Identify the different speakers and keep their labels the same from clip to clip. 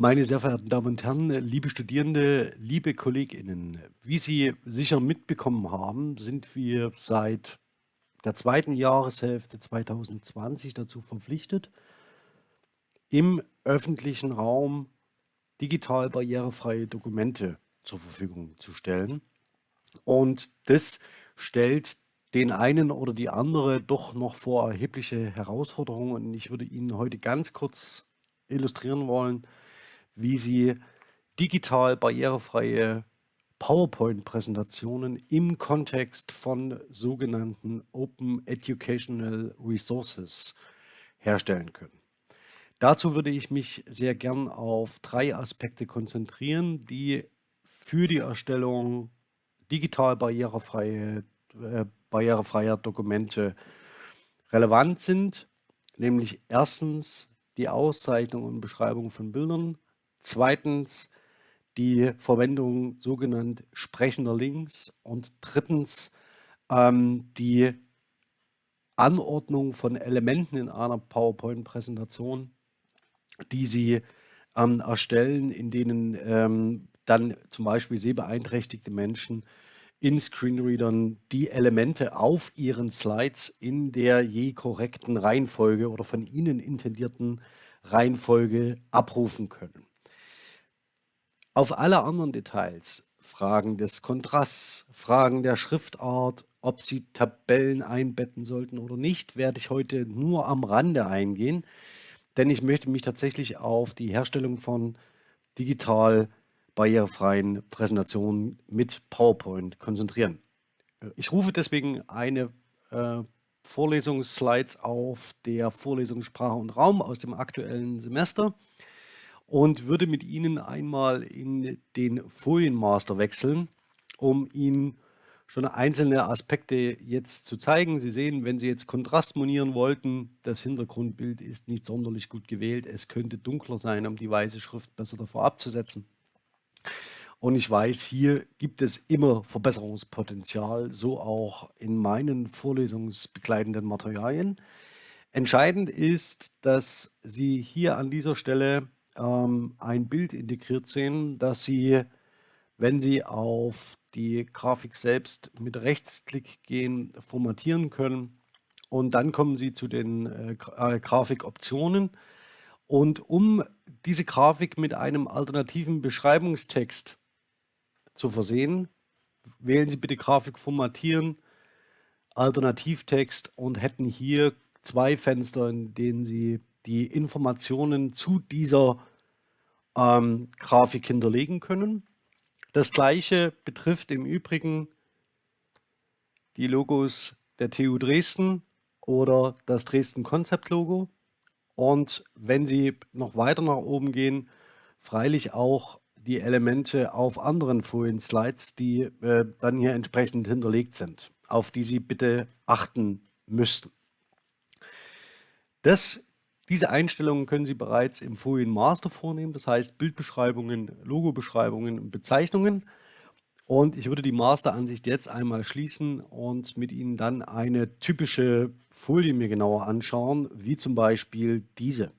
Speaker 1: Meine sehr verehrten Damen und Herren, liebe Studierende, liebe KollegInnen, wie Sie sicher mitbekommen haben, sind wir seit der zweiten Jahreshälfte 2020 dazu verpflichtet, im öffentlichen Raum digital barrierefreie Dokumente zur Verfügung zu stellen. Und das stellt den einen oder die andere doch noch vor erhebliche Herausforderungen. Und ich würde Ihnen heute ganz kurz illustrieren wollen, wie Sie digital barrierefreie PowerPoint-Präsentationen im Kontext von sogenannten Open Educational Resources herstellen können. Dazu würde ich mich sehr gern auf drei Aspekte konzentrieren, die für die Erstellung digital barrierefreie, äh, barrierefreier Dokumente relevant sind, nämlich erstens die Auszeichnung und Beschreibung von Bildern, zweitens die Verwendung sogenannter sprechender Links und drittens ähm, die Anordnung von Elementen in einer PowerPoint-Präsentation, die Sie ähm, erstellen, in denen ähm, dann zum Beispiel sehbeeinträchtigte Menschen in Screenreadern die Elemente auf ihren Slides in der je korrekten Reihenfolge oder von Ihnen intendierten Reihenfolge abrufen können. Auf alle anderen Details, Fragen des Kontrasts, Fragen der Schriftart, ob Sie Tabellen einbetten sollten oder nicht, werde ich heute nur am Rande eingehen, denn ich möchte mich tatsächlich auf die Herstellung von digital barrierefreien Präsentationen mit PowerPoint konzentrieren. Ich rufe deswegen eine äh, Vorlesungsslides auf der Vorlesung Sprache und Raum aus dem aktuellen Semester und würde mit Ihnen einmal in den Folienmaster wechseln, um Ihnen schon einzelne Aspekte jetzt zu zeigen. Sie sehen, wenn Sie jetzt Kontrast monieren wollten, das Hintergrundbild ist nicht sonderlich gut gewählt. Es könnte dunkler sein, um die weiße Schrift besser davor abzusetzen. Und ich weiß, hier gibt es immer Verbesserungspotenzial, so auch in meinen vorlesungsbegleitenden Materialien. Entscheidend ist, dass Sie hier an dieser Stelle ähm, ein Bild integriert sehen, das Sie, wenn Sie auf die Grafik selbst mit Rechtsklick gehen, formatieren können. Und dann kommen Sie zu den äh, äh Grafikoptionen. Und um diese Grafik mit einem alternativen Beschreibungstext zu versehen. Wählen Sie bitte Grafik formatieren, Alternativtext und hätten hier zwei Fenster, in denen Sie die Informationen zu dieser ähm, Grafik hinterlegen können. Das gleiche betrifft im Übrigen die Logos der TU Dresden oder das Dresden Konzept Logo. Und wenn Sie noch weiter nach oben gehen, freilich auch die Elemente auf anderen Folien-Slides, die äh, dann hier entsprechend hinterlegt sind, auf die Sie bitte achten müssten. Das, diese Einstellungen können Sie bereits im Folien-Master vornehmen, das heißt Bildbeschreibungen, Logobeschreibungen und Bezeichnungen. Und ich würde die Masteransicht jetzt einmal schließen und mit Ihnen dann eine typische Folie mir genauer anschauen, wie zum Beispiel diese.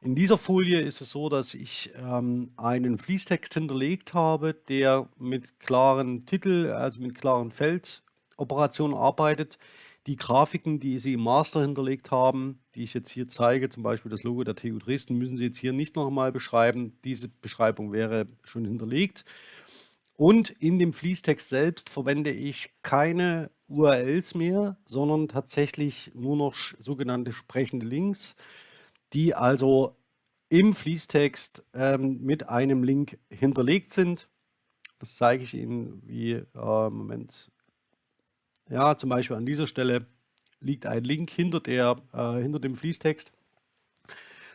Speaker 1: In dieser Folie ist es so, dass ich ähm, einen Fließtext hinterlegt habe, der mit klaren Titel, also mit klaren Feldoperationen arbeitet. Die Grafiken, die Sie im Master hinterlegt haben, die ich jetzt hier zeige, zum Beispiel das Logo der TU Dresden, müssen Sie jetzt hier nicht nochmal beschreiben. Diese Beschreibung wäre schon hinterlegt. Und in dem Fließtext selbst verwende ich keine URLs mehr, sondern tatsächlich nur noch sogenannte sprechende Links die also im Fließtext ähm, mit einem Link hinterlegt sind. Das zeige ich Ihnen wie, äh, Moment, ja, zum Beispiel an dieser Stelle liegt ein Link hinter, der, äh, hinter dem Fließtext,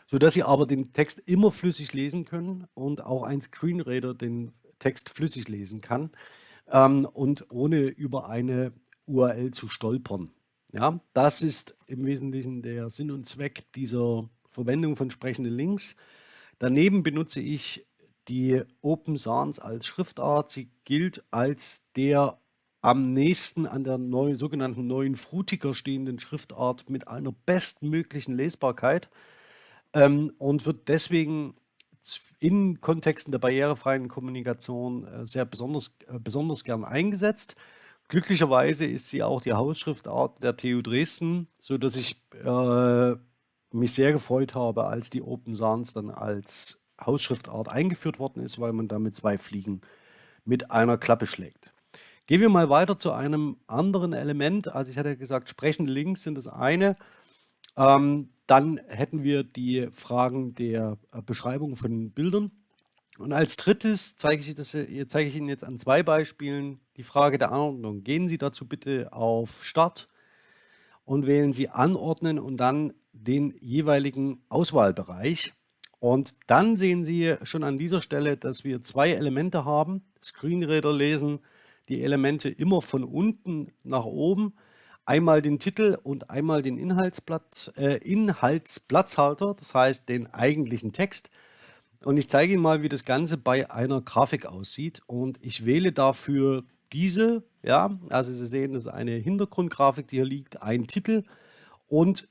Speaker 1: sodass Sie aber den Text immer flüssig lesen können und auch ein Screenreader den Text flüssig lesen kann ähm, und ohne über eine URL zu stolpern. Ja, das ist im Wesentlichen der Sinn und Zweck dieser Verwendung von sprechenden Links. Daneben benutze ich die Open Sans als Schriftart. Sie gilt als der am nächsten an der neuen, sogenannten neuen Frutiger stehenden Schriftart mit einer bestmöglichen Lesbarkeit ähm, und wird deswegen in Kontexten der barrierefreien Kommunikation äh, sehr besonders, äh, besonders gern eingesetzt. Glücklicherweise ist sie auch die Hausschriftart der TU Dresden, sodass ich äh, mich sehr gefreut habe, als die Open Sans dann als Hausschriftart eingeführt worden ist, weil man damit zwei Fliegen mit einer Klappe schlägt. Gehen wir mal weiter zu einem anderen Element. Also ich hatte gesagt, sprechende Links sind das eine. Ähm, dann hätten wir die Fragen der äh, Beschreibung von Bildern. Und als drittes zeige ich, das, äh, zeige ich Ihnen jetzt an zwei Beispielen die Frage der Anordnung. Gehen Sie dazu bitte auf Start und wählen Sie Anordnen und dann den jeweiligen Auswahlbereich. Und dann sehen Sie schon an dieser Stelle, dass wir zwei Elemente haben. Screenreader lesen die Elemente immer von unten nach oben einmal den Titel und einmal den Inhaltsblatt, äh, Inhaltsplatzhalter, das heißt den eigentlichen Text. Und ich zeige Ihnen mal, wie das Ganze bei einer Grafik aussieht. Und ich wähle dafür diese, ja, also Sie sehen, das ist eine Hintergrundgrafik, die hier liegt, ein Titel und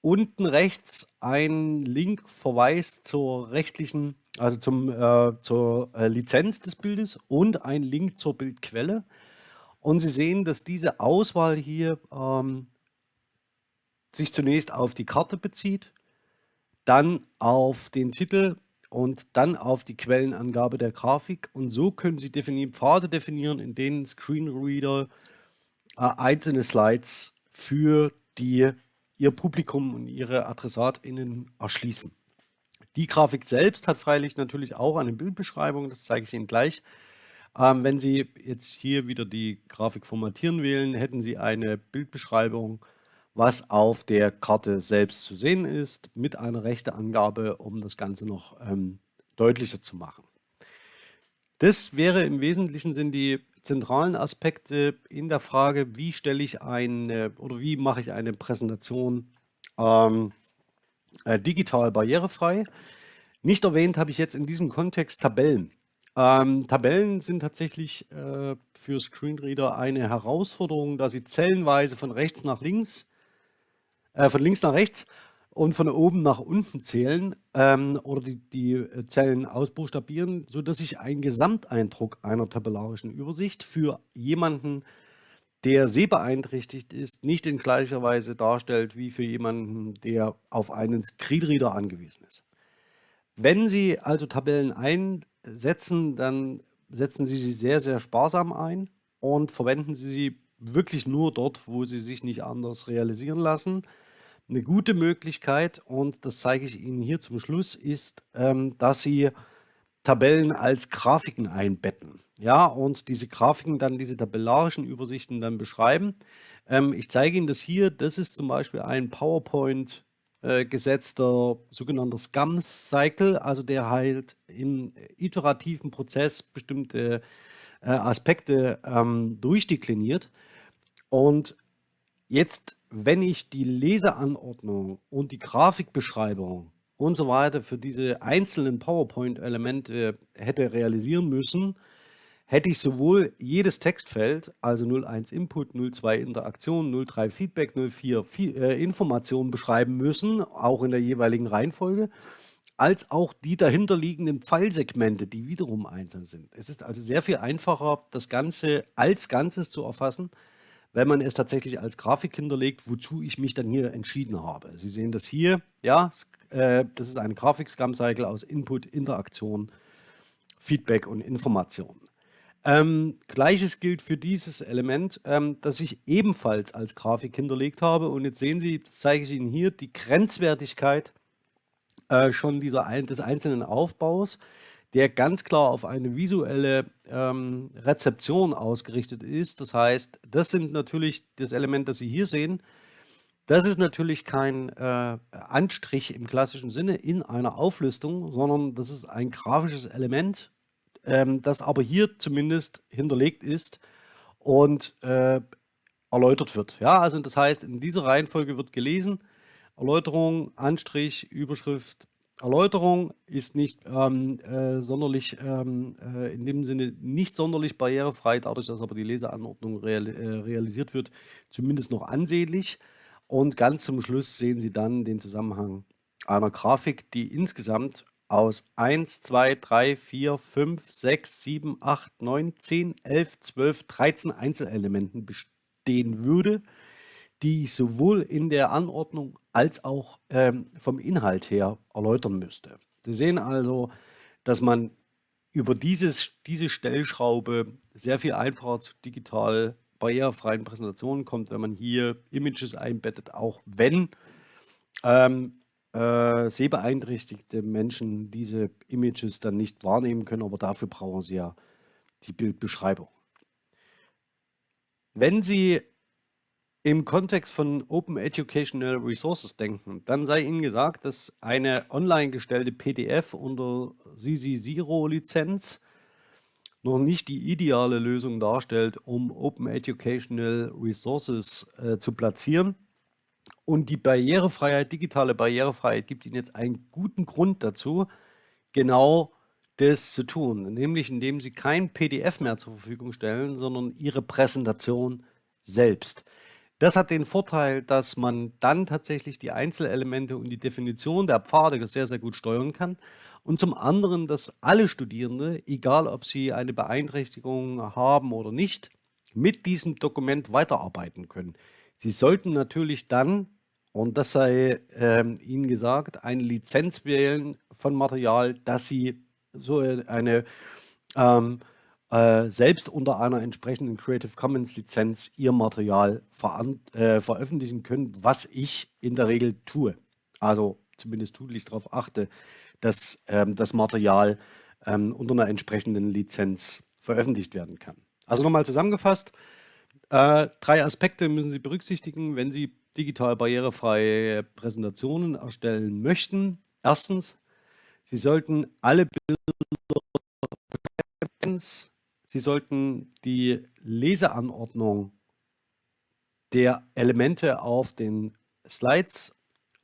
Speaker 1: unten rechts ein Link verweist zur rechtlichen, also zum, äh, zur äh, Lizenz des Bildes und ein Link zur Bildquelle. Und Sie sehen, dass diese Auswahl hier ähm, sich zunächst auf die Karte bezieht, dann auf den Titel und dann auf die Quellenangabe der Grafik. Und so können Sie definieren, Pfade definieren, in denen Screenreader äh, einzelne Slides für die, Ihr Publikum und Ihre AdressatInnen erschließen. Die Grafik selbst hat freilich natürlich auch eine Bildbeschreibung, das zeige ich Ihnen gleich. Ähm, wenn Sie jetzt hier wieder die Grafik formatieren wählen, hätten Sie eine Bildbeschreibung, was auf der Karte selbst zu sehen ist, mit einer Rechteangabe, um das Ganze noch ähm, deutlicher zu machen. Das wäre im wesentlichen sind die zentralen Aspekte in der Frage, wie stelle ich eine oder wie mache ich eine Präsentation ähm, äh, digital barrierefrei. Nicht erwähnt habe ich jetzt in diesem Kontext Tabellen. Ähm, Tabellen sind tatsächlich äh, für Screenreader eine Herausforderung, da sie zellenweise von rechts nach links, äh, von links nach rechts und von oben nach unten zählen ähm, oder die, die äh, Zellen ausbuchstabieren, sodass sich ein Gesamteindruck einer tabellarischen Übersicht für jemanden, der sehbeeinträchtigt ist, nicht in gleicher Weise darstellt wie für jemanden, der auf einen Screenreader angewiesen ist. Wenn Sie also Tabellen ein setzen, dann setzen Sie sie sehr, sehr sparsam ein und verwenden Sie sie wirklich nur dort, wo sie sich nicht anders realisieren lassen. Eine gute Möglichkeit, und das zeige ich Ihnen hier zum Schluss, ist, ähm, dass Sie Tabellen als Grafiken einbetten. Ja, und diese Grafiken dann, diese tabellarischen Übersichten dann beschreiben. Ähm, ich zeige Ihnen das hier. Das ist zum Beispiel ein PowerPoint äh, gesetzter sogenannter Scum-Cycle, also der halt im iterativen Prozess bestimmte äh, Aspekte ähm, durchdekliniert. Und jetzt, wenn ich die Leseanordnung und die Grafikbeschreibung und so weiter für diese einzelnen PowerPoint-Elemente hätte realisieren müssen, hätte ich sowohl jedes Textfeld, also 01 Input, 02 Interaktion, 03 Feedback, 04 äh, Informationen beschreiben müssen, auch in der jeweiligen Reihenfolge, als auch die dahinterliegenden Pfeilsegmente, die wiederum einzeln sind. Es ist also sehr viel einfacher, das Ganze als Ganzes zu erfassen, wenn man es tatsächlich als Grafik hinterlegt, wozu ich mich dann hier entschieden habe. Sie sehen das hier, ja, äh, das ist ein Grafik-Scrum-Cycle aus Input, Interaktion, Feedback und Information. Ähm, Gleiches gilt für dieses Element, ähm, das ich ebenfalls als Grafik hinterlegt habe. Und jetzt sehen Sie, das zeige ich Ihnen hier, die Grenzwertigkeit äh, schon dieser, des einzelnen Aufbaus, der ganz klar auf eine visuelle ähm, Rezeption ausgerichtet ist. Das heißt, das sind natürlich das Element, das Sie hier sehen. Das ist natürlich kein äh, Anstrich im klassischen Sinne in einer Auflistung, sondern das ist ein grafisches Element, ähm, das aber hier zumindest hinterlegt ist und äh, erläutert wird. Ja, also das heißt, in dieser Reihenfolge wird gelesen, Erläuterung, Anstrich, Überschrift, Erläuterung ist nicht ähm, äh, sonderlich, ähm, äh, in dem Sinne nicht sonderlich barrierefrei, dadurch, dass aber die Leseanordnung real, äh, realisiert wird, zumindest noch ansehnlich. Und ganz zum Schluss sehen Sie dann den Zusammenhang einer Grafik, die insgesamt aus 1, 2, 3, 4, 5, 6, 7, 8, 9, 10, 11, 12, 13 Einzelelementen bestehen würde, die ich sowohl in der Anordnung als auch ähm, vom Inhalt her erläutern müsste. Sie sehen also, dass man über dieses, diese Stellschraube sehr viel einfacher zu digital barrierefreien Präsentationen kommt, wenn man hier Images einbettet, auch wenn ähm, äh, sehbeeinträchtigte Menschen diese Images dann nicht wahrnehmen können, aber dafür brauchen sie ja die Bildbeschreibung. Wenn Sie im Kontext von Open Educational Resources denken, dann sei Ihnen gesagt, dass eine online gestellte PDF unter CC Zero Lizenz noch nicht die ideale Lösung darstellt, um Open Educational Resources äh, zu platzieren. Und die Barrierefreiheit, digitale Barrierefreiheit gibt Ihnen jetzt einen guten Grund dazu, genau das zu tun, nämlich indem Sie kein PDF mehr zur Verfügung stellen, sondern Ihre Präsentation selbst. Das hat den Vorteil, dass man dann tatsächlich die Einzelelemente und die Definition der Pfade sehr, sehr gut steuern kann. Und zum anderen, dass alle Studierende, egal ob sie eine Beeinträchtigung haben oder nicht, mit diesem Dokument weiterarbeiten können. Sie sollten natürlich dann und das sei ähm, Ihnen gesagt, eine Lizenz wählen von Material, dass Sie so eine ähm, äh, selbst unter einer entsprechenden Creative Commons Lizenz Ihr Material äh, veröffentlichen können, was ich in der Regel tue. Also zumindest tunlichst darauf achte, dass ähm, das Material ähm, unter einer entsprechenden Lizenz veröffentlicht werden kann. Also nochmal zusammengefasst, äh, drei Aspekte müssen Sie berücksichtigen, wenn Sie digital barrierefreie Präsentationen erstellen möchten. Erstens, Sie sollten alle Bilder Sie sollten die Leseanordnung der Elemente auf den Slides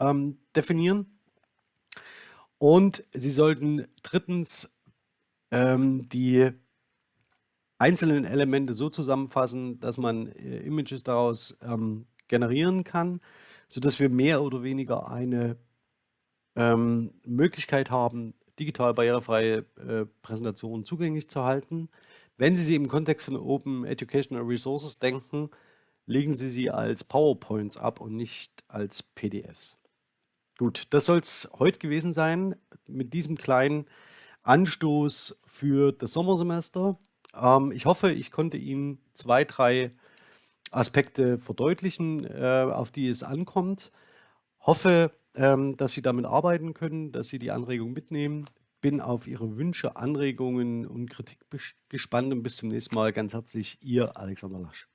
Speaker 1: ähm, definieren. Und Sie sollten drittens ähm, die einzelnen Elemente so zusammenfassen, dass man äh, Images daraus ähm, generieren kann, sodass wir mehr oder weniger eine ähm, Möglichkeit haben, digital barrierefreie äh, Präsentationen zugänglich zu halten. Wenn Sie sie im Kontext von Open Educational Resources denken, legen Sie sie als PowerPoints ab und nicht als PDFs. Gut, das soll es heute gewesen sein mit diesem kleinen Anstoß für das Sommersemester. Ähm, ich hoffe, ich konnte Ihnen zwei, drei Aspekte verdeutlichen, äh, auf die es ankommt. Hoffe, ähm, dass Sie damit arbeiten können, dass Sie die Anregung mitnehmen. Bin auf Ihre Wünsche, Anregungen und Kritik gespannt und bis zum nächsten Mal. Ganz herzlich, Ihr Alexander Lasch.